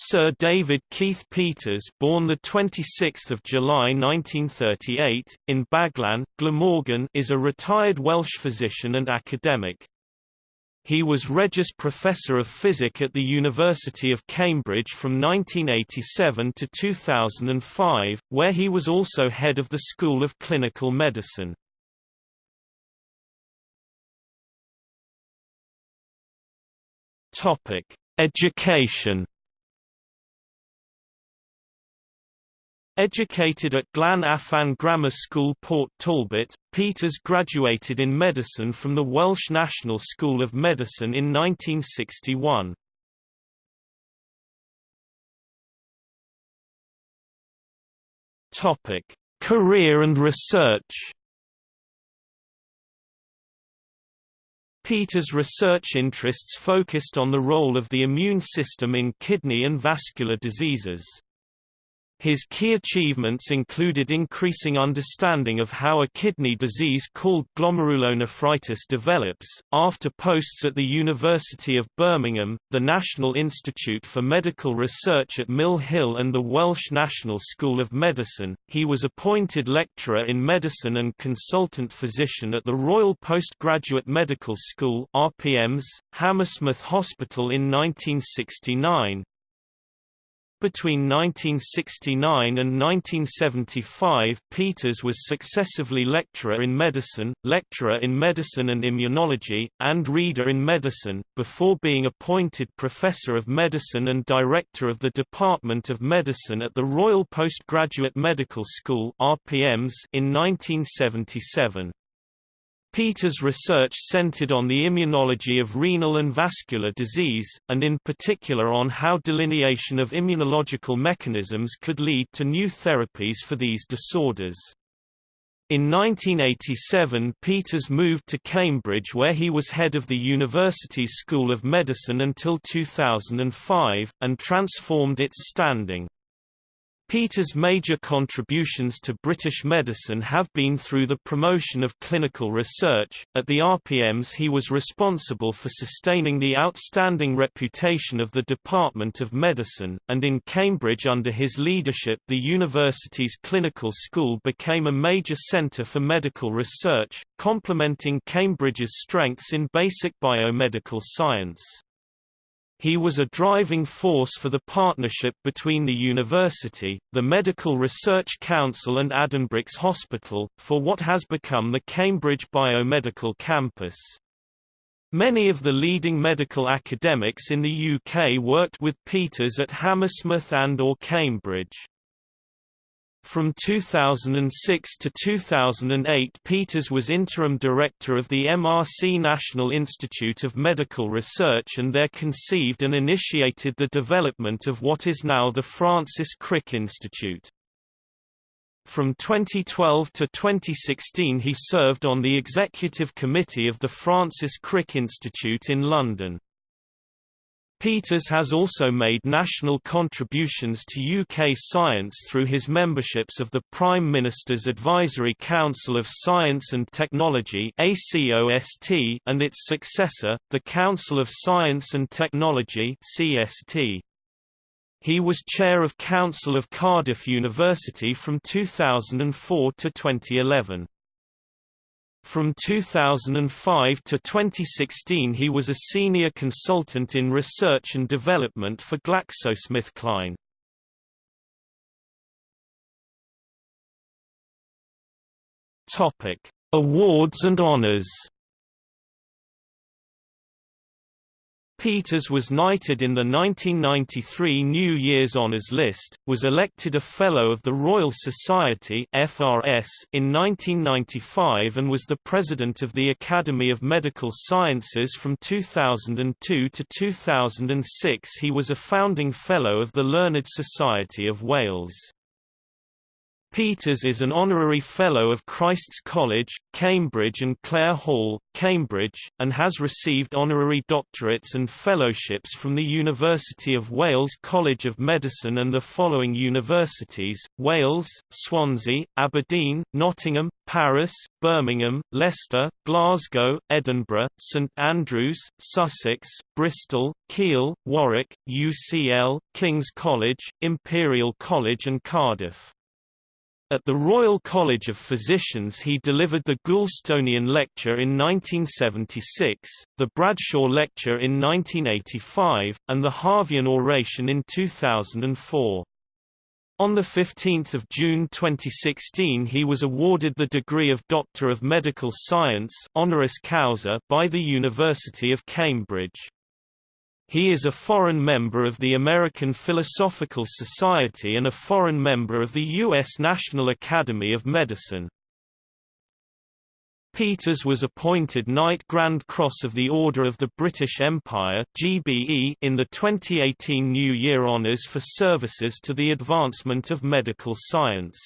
Sir David Keith Peters born the 26th of July 1938 in Baglan, Glamorgan is a retired Welsh physician and academic. He was Regius Professor of Physic at the University of Cambridge from 1987 to 2005, where he was also head of the School of Clinical Medicine. Topic: Education. Educated at Glan Afan Grammar School Port Talbot, Peters graduated in medicine from the Welsh National School of Medicine in 1961. Topic: Career and research. Peters' research interests focused on the role of the immune system in kidney and vascular diseases. His key achievements included increasing understanding of how a kidney disease called glomerulonephritis develops. After posts at the University of Birmingham, the National Institute for Medical Research at Mill Hill, and the Welsh National School of Medicine, he was appointed lecturer in medicine and consultant physician at the Royal Postgraduate Medical School (RPMS), Hammersmith Hospital in 1969, between 1969 and 1975 Peters was successively lecturer in medicine, lecturer in medicine and immunology, and reader in medicine, before being appointed professor of medicine and director of the Department of Medicine at the Royal Postgraduate Medical School in 1977. Peters' research centered on the immunology of renal and vascular disease, and in particular on how delineation of immunological mechanisms could lead to new therapies for these disorders. In 1987 Peters moved to Cambridge where he was head of the university's School of Medicine until 2005, and transformed its standing. Peters' major contributions to British medicine have been through the promotion of clinical research. At the RPMS, he was responsible for sustaining the outstanding reputation of the Department of Medicine, and in Cambridge, under his leadership, the university's clinical school became a major centre for medical research, complementing Cambridge's strengths in basic biomedical science. He was a driving force for the partnership between the university, the Medical Research Council and Addenbrooke's Hospital, for what has become the Cambridge Biomedical Campus. Many of the leading medical academics in the UK worked with Peters at Hammersmith and or Cambridge. From 2006 to 2008 Peters was interim director of the MRC National Institute of Medical Research and there conceived and initiated the development of what is now the Francis Crick Institute. From 2012 to 2016 he served on the executive committee of the Francis Crick Institute in London. Peters has also made national contributions to UK science through his memberships of the Prime Minister's Advisory Council of Science and Technology and its successor, the Council of Science and Technology He was chair of Council of Cardiff University from 2004 to 2011. From 2005 to 2016 he was a senior consultant in research and development for GlaxoSmithKline. Topic: Awards and honors. Peters was knighted in the 1993 New Year's Honours List, was elected a Fellow of the Royal Society FRS in 1995 and was the President of the Academy of Medical Sciences from 2002 to 2006 he was a Founding Fellow of the Learned Society of Wales. Peters is an honorary Fellow of Christ's College, Cambridge and Clare Hall, Cambridge, and has received honorary doctorates and fellowships from the University of Wales College of Medicine and the following universities, Wales, Swansea, Aberdeen, Nottingham, Paris, Birmingham, Leicester, Glasgow, Edinburgh, St Andrews, Sussex, Bristol, Keele, Warwick, UCL, King's College, Imperial College and Cardiff. At the Royal College of Physicians he delivered the Goulstonian Lecture in 1976, the Bradshaw Lecture in 1985, and the Harveian Oration in 2004. On 15 June 2016 he was awarded the degree of Doctor of Medical Science honoris causa by the University of Cambridge. He is a foreign member of the American Philosophical Society and a foreign member of the U.S. National Academy of Medicine. Peters was appointed Knight Grand Cross of the Order of the British Empire GBE in the 2018 New Year Honours for services to the advancement of medical science.